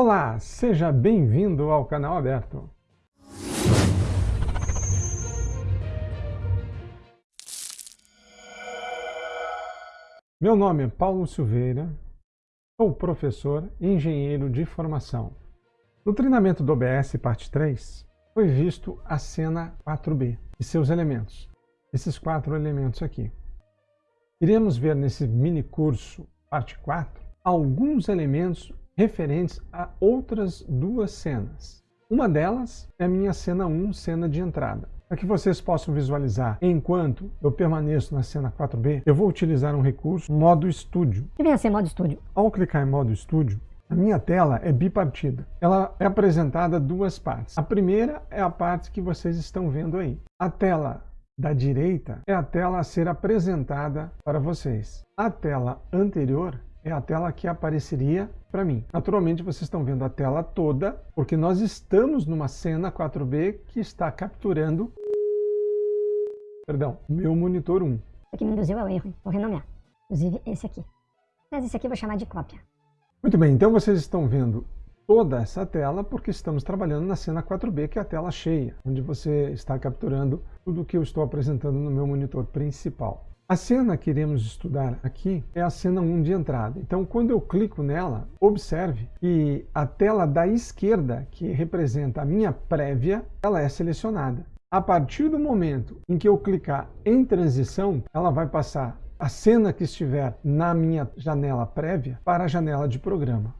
Olá, seja bem-vindo ao canal aberto. Meu nome é Paulo Silveira, sou professor e engenheiro de formação. No treinamento do OBS parte 3, foi visto a cena 4B e seus elementos, esses quatro elementos aqui. Iremos ver nesse mini curso parte 4 alguns elementos referentes a outras duas cenas. Uma delas é a minha cena 1, cena de entrada. Para que vocês possam visualizar enquanto eu permaneço na cena 4B, eu vou utilizar um recurso, modo estúdio. O que vem a ser modo estúdio? Ao clicar em modo estúdio, a minha tela é bipartida. Ela é apresentada duas partes. A primeira é a parte que vocês estão vendo aí. A tela da direita é a tela a ser apresentada para vocês. A tela anterior é a tela que apareceria para mim. Naturalmente vocês estão vendo a tela toda, porque nós estamos numa cena 4B que está capturando perdão, meu monitor 1. O que me induziu ao erro, vou renomear. Inclusive esse aqui. Mas esse aqui eu vou chamar de cópia. Muito bem, então vocês estão vendo toda essa tela porque estamos trabalhando na cena 4B, que é a tela cheia, onde você está capturando tudo o que eu estou apresentando no meu monitor principal. A cena que iremos estudar aqui é a cena 1 de entrada. Então, quando eu clico nela, observe que a tela da esquerda, que representa a minha prévia, ela é selecionada. A partir do momento em que eu clicar em transição, ela vai passar a cena que estiver na minha janela prévia para a janela de programa.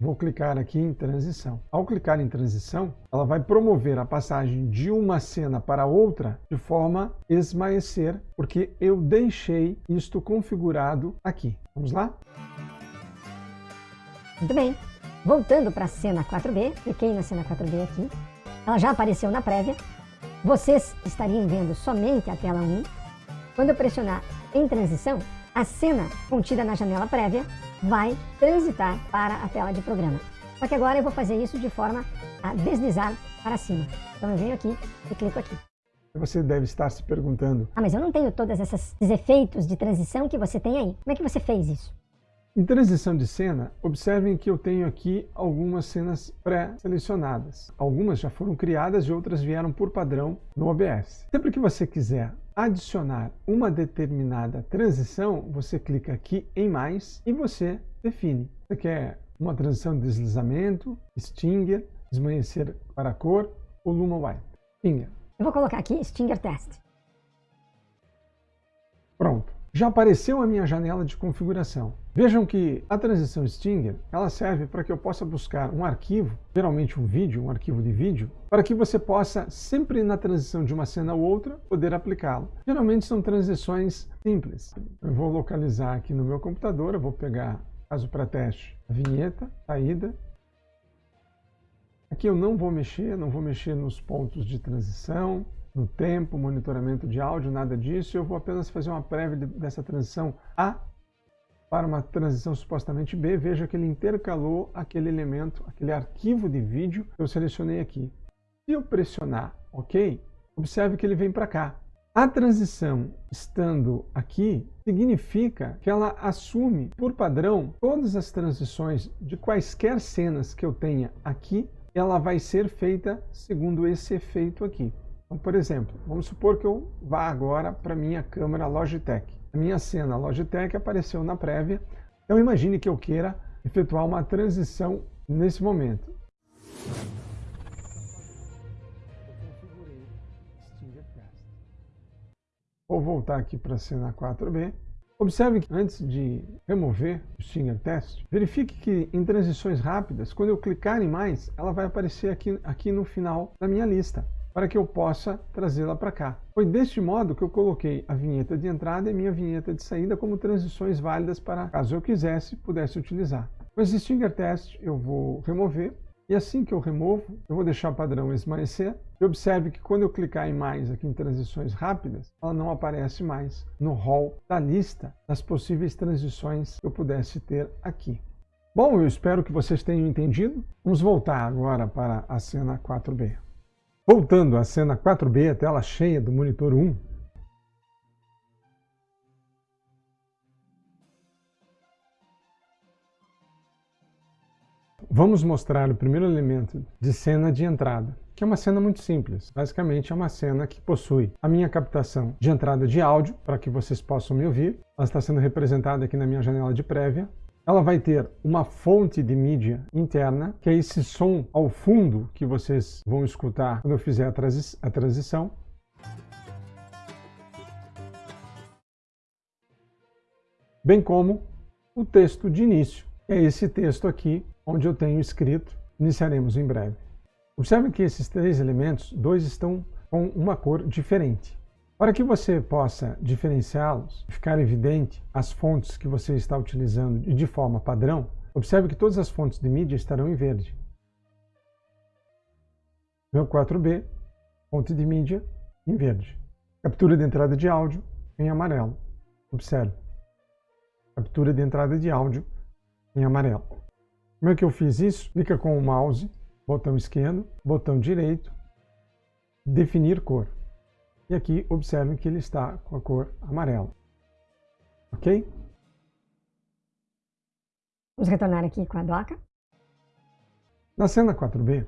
Vou clicar aqui em transição. Ao clicar em transição, ela vai promover a passagem de uma cena para outra de forma esmaecer, porque eu deixei isto configurado aqui. Vamos lá? Muito bem. Voltando para a cena 4B, cliquei na cena 4B aqui. Ela já apareceu na prévia. Vocês estariam vendo somente a tela 1. Quando eu pressionar em transição, a cena contida na janela prévia vai transitar para a tela de programa. Só que agora eu vou fazer isso de forma a deslizar para cima. Então eu venho aqui e clico aqui. Você deve estar se perguntando... Ah, mas eu não tenho todos esses efeitos de transição que você tem aí. Como é que você fez isso? Em transição de cena, observem que eu tenho aqui algumas cenas pré-selecionadas. Algumas já foram criadas e outras vieram por padrão no OBS. Sempre que você quiser adicionar uma determinada transição, você clica aqui em mais e você define. Você quer uma transição de deslizamento, Stinger, esmaecer para a cor ou Luma White. Stinger. Eu vou colocar aqui Stinger Test. Pronto. Já apareceu a minha janela de configuração. Vejam que a transição Stinger ela serve para que eu possa buscar um arquivo, geralmente um vídeo, um arquivo de vídeo, para que você possa, sempre na transição de uma cena ou outra, poder aplicá-lo. Geralmente são transições simples. Eu vou localizar aqui no meu computador, eu vou pegar, caso para teste, a vinheta, saída. Aqui eu não vou mexer, não vou mexer nos pontos de transição, no tempo, monitoramento de áudio, nada disso. Eu vou apenas fazer uma prévia dessa transição A para uma transição supostamente B. Veja que ele intercalou aquele elemento, aquele arquivo de vídeo que eu selecionei aqui. Se eu pressionar OK, observe que ele vem para cá. A transição estando aqui significa que ela assume, por padrão, todas as transições de quaisquer cenas que eu tenha aqui, ela vai ser feita segundo esse efeito aqui. Então, por exemplo, vamos supor que eu vá agora para a minha câmera Logitech. A minha cena Logitech apareceu na prévia, então imagine que eu queira efetuar uma transição nesse momento. Vou voltar aqui para a cena 4B. Observe que antes de remover o Stinger Test, verifique que em transições rápidas, quando eu clicar em mais, ela vai aparecer aqui, aqui no final da minha lista para que eu possa trazê-la para cá. Foi deste modo que eu coloquei a vinheta de entrada e minha vinheta de saída como transições válidas para, caso eu quisesse, pudesse utilizar. Esse Stinger Test eu vou remover e assim que eu removo, eu vou deixar o padrão esmaecer. E observe que quando eu clicar em mais aqui em transições rápidas, ela não aparece mais no hall da lista das possíveis transições que eu pudesse ter aqui. Bom, eu espero que vocês tenham entendido. Vamos voltar agora para a cena 4B. Voltando à cena 4B, a tela cheia do monitor 1. Vamos mostrar o primeiro elemento de cena de entrada, que é uma cena muito simples. Basicamente é uma cena que possui a minha captação de entrada de áudio, para que vocês possam me ouvir. Ela está sendo representada aqui na minha janela de prévia, ela vai ter uma fonte de mídia interna, que é esse som ao fundo que vocês vão escutar quando eu fizer a, transi a transição. Bem como o texto de início. É esse texto aqui, onde eu tenho escrito, iniciaremos em breve. Observe que esses três elementos, dois estão com uma cor diferente. Para que você possa diferenciá-los, ficar evidente as fontes que você está utilizando de forma padrão, observe que todas as fontes de mídia estarão em verde. Meu 4B, fonte de mídia, em verde. Captura de entrada de áudio, em amarelo. Observe. Captura de entrada de áudio, em amarelo. Como é que eu fiz isso? Clica com o mouse, botão esquerdo, botão direito, definir cor. E aqui observem que ele está com a cor amarela. Ok? Vamos retornar aqui com a doca. Na cena 4B,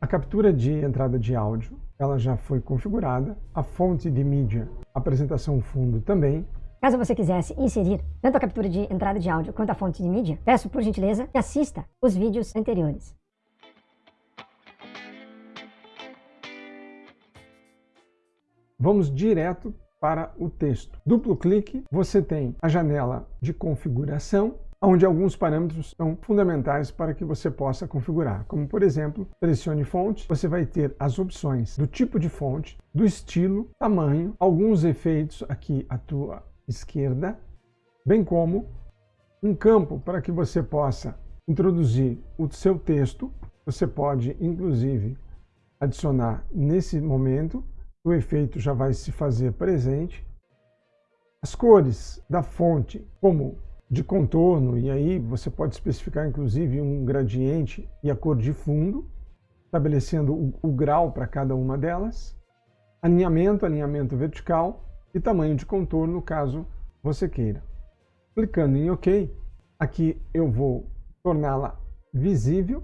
a captura de entrada de áudio ela já foi configurada, a fonte de mídia, apresentação fundo também. Caso você quisesse inserir tanto a captura de entrada de áudio quanto a fonte de mídia, peço por gentileza que assista os vídeos anteriores. Vamos direto para o texto. Duplo clique, você tem a janela de configuração, onde alguns parâmetros são fundamentais para que você possa configurar. Como, por exemplo, selecione fonte, você vai ter as opções do tipo de fonte, do estilo, tamanho, alguns efeitos aqui à tua esquerda, bem como um campo para que você possa introduzir o seu texto. Você pode, inclusive, adicionar nesse momento o efeito já vai se fazer presente. As cores da fonte, como de contorno, e aí você pode especificar inclusive um gradiente e a cor de fundo, estabelecendo o, o grau para cada uma delas. Alinhamento, alinhamento vertical e tamanho de contorno, caso você queira. Clicando em OK, aqui eu vou torná-la visível.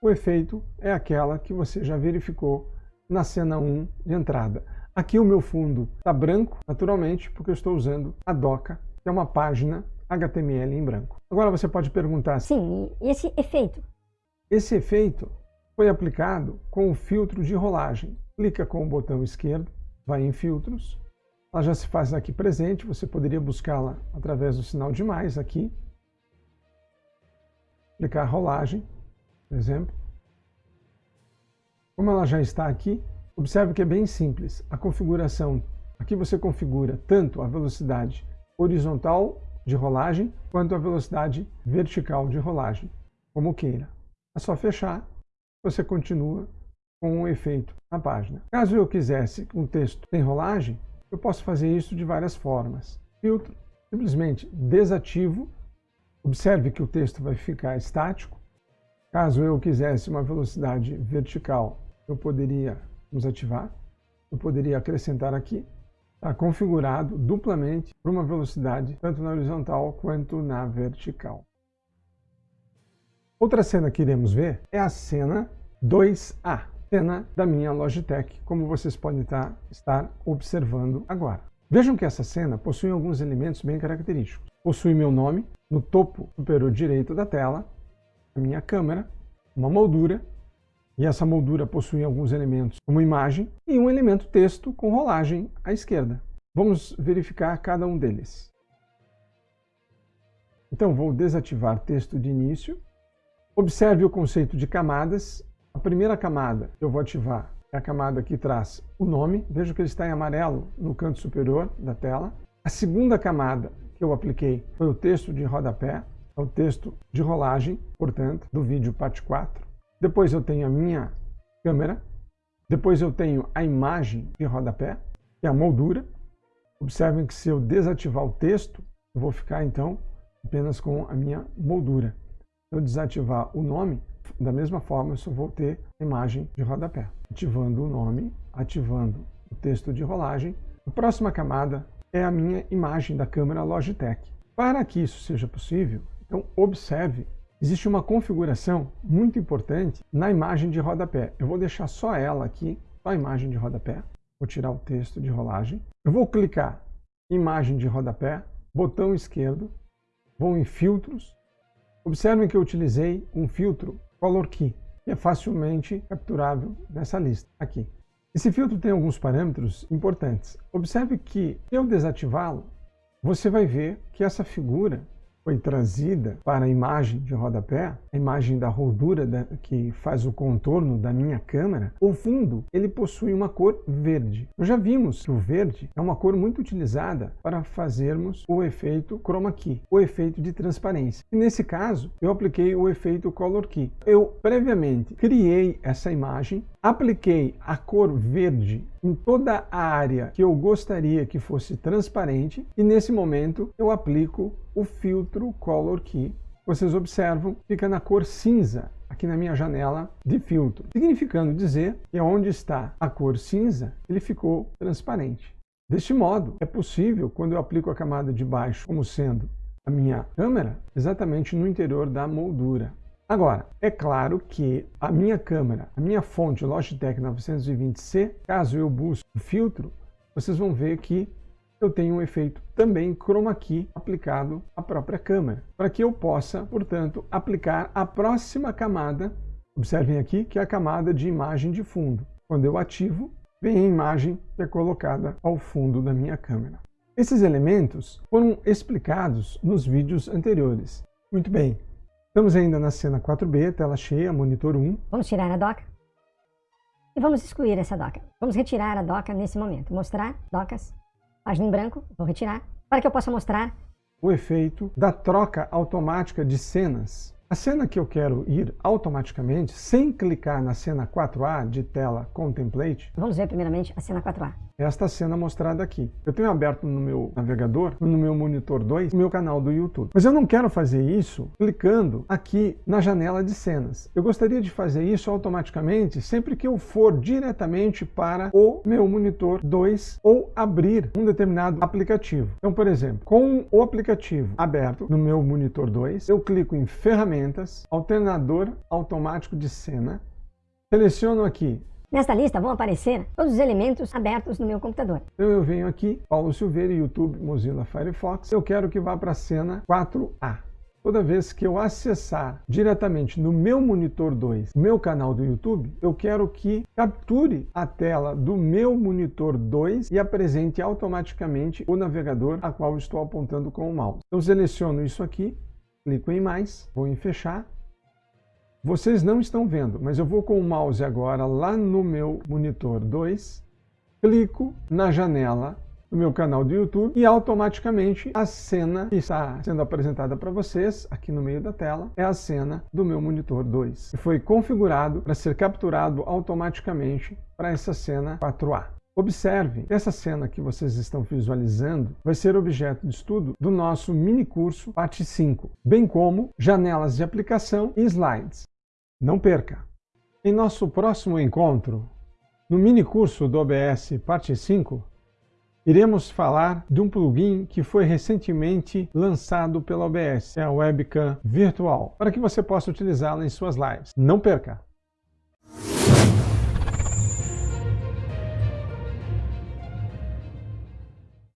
O efeito é aquela que você já verificou na cena 1 de entrada. Aqui o meu fundo está branco, naturalmente, porque eu estou usando a doca, que é uma página HTML em branco. Agora você pode perguntar... Sim, e esse efeito? Esse efeito foi aplicado com o filtro de rolagem. Clica com o botão esquerdo, vai em filtros, ela já se faz aqui presente, você poderia buscá-la através do sinal de mais aqui. Clicar rolagem, por exemplo. Como ela já está aqui, observe que é bem simples. A configuração, aqui você configura tanto a velocidade horizontal de rolagem, quanto a velocidade vertical de rolagem, como queira. É só fechar, você continua com o efeito na página. Caso eu quisesse um texto sem rolagem, eu posso fazer isso de várias formas. Filtro, simplesmente desativo, observe que o texto vai ficar estático. Caso eu quisesse uma velocidade vertical eu poderia desativar, eu poderia acrescentar aqui, está configurado duplamente para uma velocidade tanto na horizontal quanto na vertical. Outra cena que iremos ver é a cena 2A, cena da minha Logitech, como vocês podem estar, estar observando agora. Vejam que essa cena possui alguns elementos bem característicos. Possui meu nome no topo superior direito da tela, a minha câmera, uma moldura e essa moldura possui alguns elementos, como imagem, e um elemento texto com rolagem à esquerda. Vamos verificar cada um deles. Então, vou desativar texto de início. Observe o conceito de camadas. A primeira camada que eu vou ativar é a camada que traz o nome. Veja que ele está em amarelo no canto superior da tela. A segunda camada que eu apliquei foi o texto de rodapé, é o texto de rolagem, portanto, do vídeo parte 4. Depois eu tenho a minha câmera. Depois eu tenho a imagem de rodapé, que é a moldura. Observem que se eu desativar o texto, eu vou ficar então apenas com a minha moldura. Se eu desativar o nome, da mesma forma eu só vou ter a imagem de rodapé. Ativando o nome, ativando o texto de rolagem. A próxima camada é a minha imagem da câmera Logitech. Para que isso seja possível, então observe existe uma configuração muito importante na imagem de rodapé. Eu vou deixar só ela aqui, só a imagem de rodapé. Vou tirar o texto de rolagem. Eu vou clicar imagem de rodapé, botão esquerdo, vou em filtros. Observem que eu utilizei um filtro Color Key, que é facilmente capturável nessa lista aqui. Esse filtro tem alguns parâmetros importantes. Observe que, se eu desativá-lo, você vai ver que essa figura foi trazida para a imagem de rodapé, a imagem da roldura da, que faz o contorno da minha câmera, o fundo ele possui uma cor verde. Nós já vimos que o verde é uma cor muito utilizada para fazermos o efeito chroma key, o efeito de transparência. E nesse caso, eu apliquei o efeito color key. Eu previamente criei essa imagem, apliquei a cor verde em toda a área que eu gostaria que fosse transparente e nesse momento eu aplico o filtro Color Key. Vocês observam, fica na cor cinza aqui na minha janela de filtro, significando dizer que onde está a cor cinza, ele ficou transparente. Deste modo, é possível, quando eu aplico a camada de baixo como sendo a minha câmera, exatamente no interior da moldura. Agora, é claro que a minha câmera, a minha fonte Logitech 920C, caso eu busque o filtro, vocês vão ver que eu tenho um efeito também chroma key aplicado à própria câmera, para que eu possa, portanto, aplicar a próxima camada, observem aqui que é a camada de imagem de fundo. Quando eu ativo, vem a imagem que é colocada ao fundo da minha câmera. Esses elementos foram explicados nos vídeos anteriores. Muito bem, Estamos ainda na cena 4B, tela cheia, monitor 1. Vamos tirar a doca. E vamos excluir essa doca. Vamos retirar a doca nesse momento. Mostrar, docas, página em branco, vou retirar, para que eu possa mostrar o efeito da troca automática de cenas a cena que eu quero ir automaticamente, sem clicar na cena 4A de tela Contemplate... Vamos ver primeiramente a cena 4A. Esta cena mostrada aqui. Eu tenho aberto no meu navegador, no meu monitor 2, o meu canal do YouTube. Mas eu não quero fazer isso clicando aqui na janela de cenas. Eu gostaria de fazer isso automaticamente sempre que eu for diretamente para o meu monitor 2 ou abrir um determinado aplicativo. Então, por exemplo, com o aplicativo aberto no meu monitor 2, eu clico em Ferramentas alternador automático de cena. Seleciono aqui. Nesta lista vão aparecer todos os elementos abertos no meu computador. Então eu venho aqui, Paulo Silveira, YouTube, Mozilla Firefox. Eu quero que vá para a cena 4A. Toda vez que eu acessar diretamente no meu monitor 2, meu canal do YouTube, eu quero que capture a tela do meu monitor 2 e apresente automaticamente o navegador a qual estou apontando com o mouse. Então seleciono isso aqui, clico em mais, vou em fechar. Vocês não estão vendo, mas eu vou com o mouse agora lá no meu monitor 2, clico na janela do meu canal do YouTube e automaticamente a cena que está sendo apresentada para vocês aqui no meio da tela é a cena do meu monitor 2. E foi configurado para ser capturado automaticamente para essa cena 4A. Observe, essa cena que vocês estão visualizando vai ser objeto de estudo do nosso mini curso parte 5, bem como janelas de aplicação e slides. Não perca! Em nosso próximo encontro, no mini curso do OBS parte 5, iremos falar de um plugin que foi recentemente lançado pela OBS, é a webcam virtual, para que você possa utilizá-la em suas lives. Não perca!